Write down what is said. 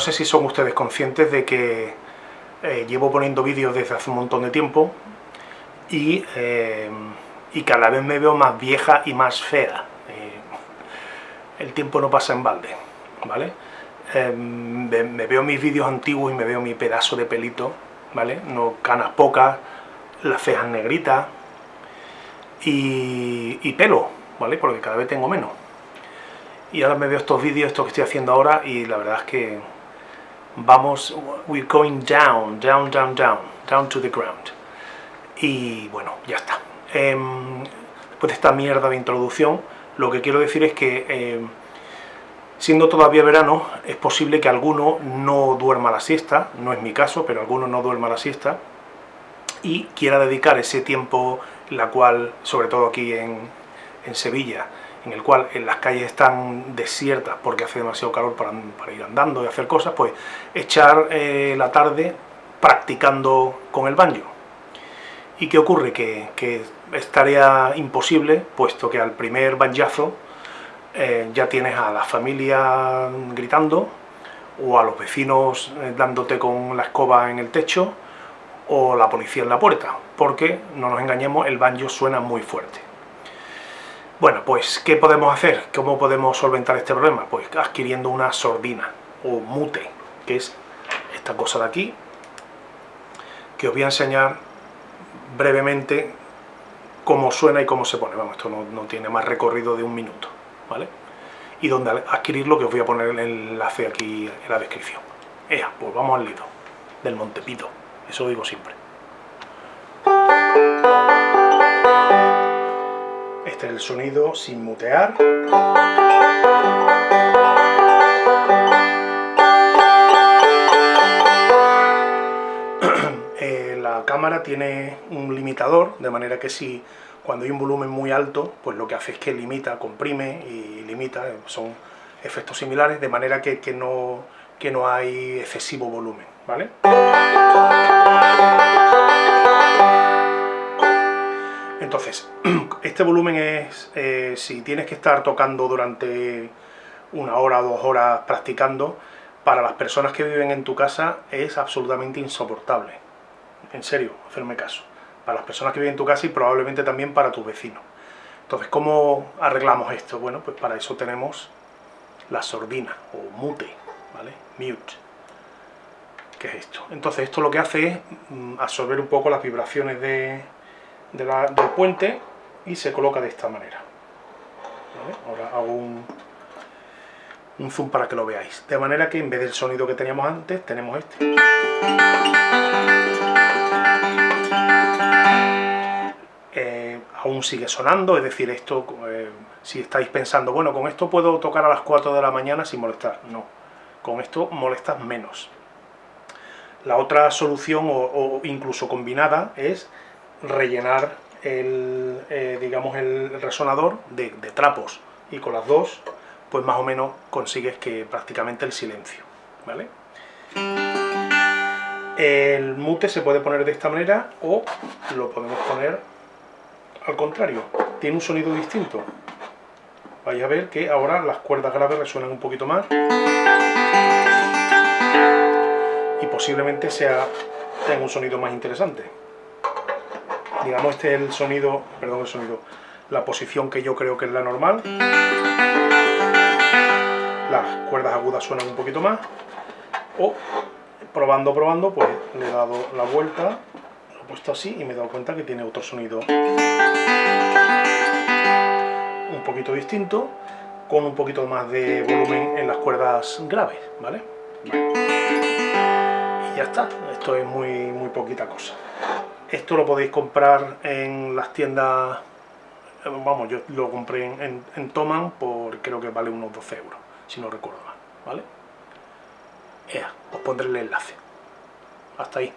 no sé si son ustedes conscientes de que eh, llevo poniendo vídeos desde hace un montón de tiempo y, eh, y, cada vez me veo más vieja y más fea. el tiempo no pasa en balde, ¿vale? me, me, veo mis vídeos antiguos y me veo mi pedazo de pelito, ¿vale? No canas pocas, las cejas negritas y, y pelo, ¿vale? Porque cada vez tengo menos. Y ahora me veo estos vídeos, esto que estoy haciendo ahora, y la verdad es que vamos, we're going down, down, down, down, down to the ground. Y bueno, ya está. Em, después de esta mierda de introducción, lo que quiero decir es que, em, siendo todavía verano, es posible que alguno no duerma la siesta, no es mi caso, pero alguno no duerma la siesta, y quiera dedicar ese tiempo, la cual, sobre todo aquí en, en Sevilla, en el cual en las calles están desiertas porque hace demasiado calor para, ir andando y hacer cosas, pues echar eh, la tarde practicando con el banjo. ¿Y qué ocurre? Que, que es tarea imposible, puesto que al primer banjazo eh, ya tienes a la familia gritando, o a los vecinos eh, dándote con la escoba en el techo, o la policía en la puerta, porque, no nos engañemos, el banjo suena muy fuerte. Bueno, pues, ¿qué podemos hacer? ¿Cómo podemos solventar este problema? Pues adquiriendo una sordina, o mute, que es esta cosa de aquí, que os voy a enseñar brevemente cómo suena y cómo se pone. Vamos, esto no, tiene más recorrido de un minuto, ¿vale? Y donde adquirirlo, que os voy a poner el enlace aquí en la descripción. Ea, pues vamos al lido, del Montepito, eso digo siempre. Este es el sonido sin mutear. Eh, la cámara tiene un limitador, de manera que si cuando hay un volumen muy alto, pues lo que hace es que limita, comprime y limita, son efectos similares, de manera que, que no, que no hay excesivo volumen, ¿vale? Entonces, este volumen es, eh, si tienes que estar tocando durante una hora o dos horas practicando, para las personas que viven en tu casa es absolutamente insoportable. En serio, hacerme caso. Para las personas que viven en tu casa y probablemente también para tus vecinos. Entonces, ¿cómo arreglamos esto? Bueno, pues para eso tenemos la sordina, o mute, ¿vale? Mute. ¿Qué es esto? Entonces, esto lo que hace es mm, absorber un poco las vibraciones de, del puente y se coloca de esta manera. Ahora hago un, un zoom para que lo veáis. De manera que en vez del sonido que teníamos antes, tenemos este. Eh, aún sigue sonando, es decir, esto, eh, si estáis pensando, bueno, con esto puedo tocar a las 4 de la mañana sin molestar. No, con esto molestas menos. La otra solución, o incluso combinada, es rellenar el, eh, digamos, el resonador de, trapos y con las dos pues más o menos consigues que prácticamente el silencio ¿vale? el mute se puede poner de esta manera o lo podemos poner al contrario. Tiene un sonido distinto. Vais a ver que ahora las cuerdas graves resuenan un poquito más y posiblemente sea tenga un sonido más interesante digamos este es el sonido, perdón el sonido, la posición que yo creo que es la normal. Las cuerdas agudas suenan un poquito más. O probando, probando, pues le he dado la vuelta, lo he puesto así y me he dado cuenta que tiene otro sonido un poquito distinto, con un poquito más de volumen en las cuerdas graves, ¿vale? Y ya está, esto es muy, muy poquita cosa. Esto lo podéis comprar en las tiendas, vamos, yo lo compré en, en, Toman por creo que vale unos 12 euros, si no recuerdo mal, ¿vale? Ea, os pondré el enlace. Hasta ahí.